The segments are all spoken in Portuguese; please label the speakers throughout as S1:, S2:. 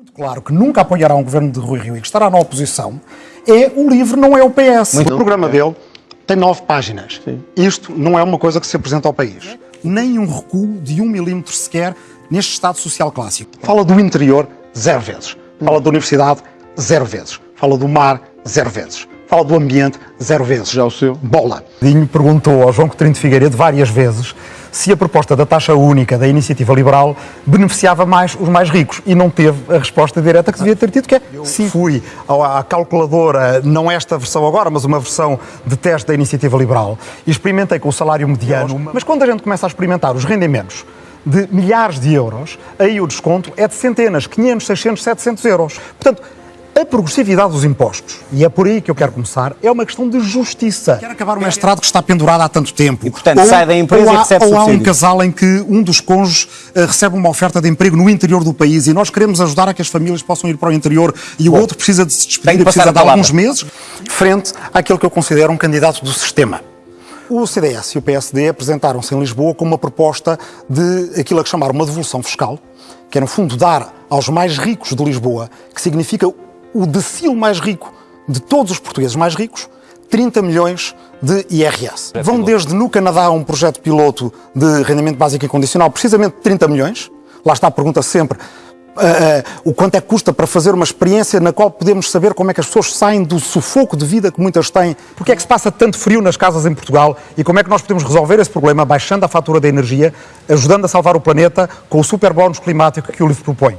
S1: muito claro que nunca apoiará um governo de Rui Rio e que estará na oposição, é o LIVRE, não é o PS.
S2: Muito
S1: o programa dele tem nove páginas. Isto não é uma coisa que se apresenta ao país. Nem um recuo de um milímetro sequer neste Estado Social Clássico. Fala do interior, zero vezes. Fala da universidade, zero vezes. Fala do mar, zero vezes. Fala do ambiente, zero vezes.
S2: Já o seu?
S1: Bola.
S3: Dinho perguntou ao João Coutinho de Figueiredo várias vezes se a proposta da taxa única da iniciativa liberal beneficiava mais os mais ricos e não teve a resposta direta que devia ter tido, que é sim. Fui à calculadora, não esta versão agora, mas uma versão de teste da iniciativa liberal e experimentei com o salário mediano, mas quando a gente começa a experimentar os rendimentos de milhares de euros, aí o desconto é de centenas, 500, 600, 700 euros. Portanto, a progressividade dos impostos, e é por aí que eu quero começar, é uma questão de justiça.
S1: Quero acabar o mestrado que está pendurado há tanto tempo.
S4: E, portanto, sai da empresa
S1: ou há,
S4: e recebe
S1: Ou há um casal em que um dos cônjuges eh, recebe uma oferta de emprego no interior do país e nós queremos ajudar a que as famílias possam ir para o interior e o outro precisa de se despedir e precisa de alguns meses, frente àquele que eu considero um candidato do sistema. O CDS e o PSD apresentaram-se em Lisboa com uma proposta de aquilo a que chamaram uma devolução fiscal, que é, no fundo, dar aos mais ricos de Lisboa, que significa o decil mais rico de todos os portugueses mais ricos, 30 milhões de IRS. Vão desde no Canadá um projeto piloto de rendimento básico incondicional, precisamente 30 milhões. Lá está a pergunta sempre. ah, ah, o quanto é que custa para fazer uma experiência na qual podemos saber como é que as pessoas saem do sufoco de vida que muitas têm?
S3: Porque é que se passa tanto frio nas casas em Portugal e como é que nós podemos resolver esse problema baixando a fatura da energia, ajudando a salvar o planeta com o super bónus climático que o LIVRE propõe?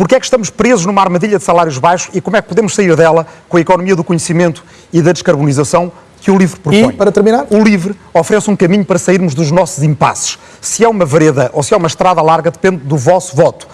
S3: Porque é que estamos presos numa armadilha de salários baixos e como é que podemos sair dela com a economia do conhecimento e da descarbonização que o LIVRE propõe?
S2: E, para terminar?
S3: O LIVRE oferece um caminho para sairmos dos nossos impasses. Se é uma vereda ou se é uma estrada larga depende do vosso voto.